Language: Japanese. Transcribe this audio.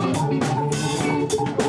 やった!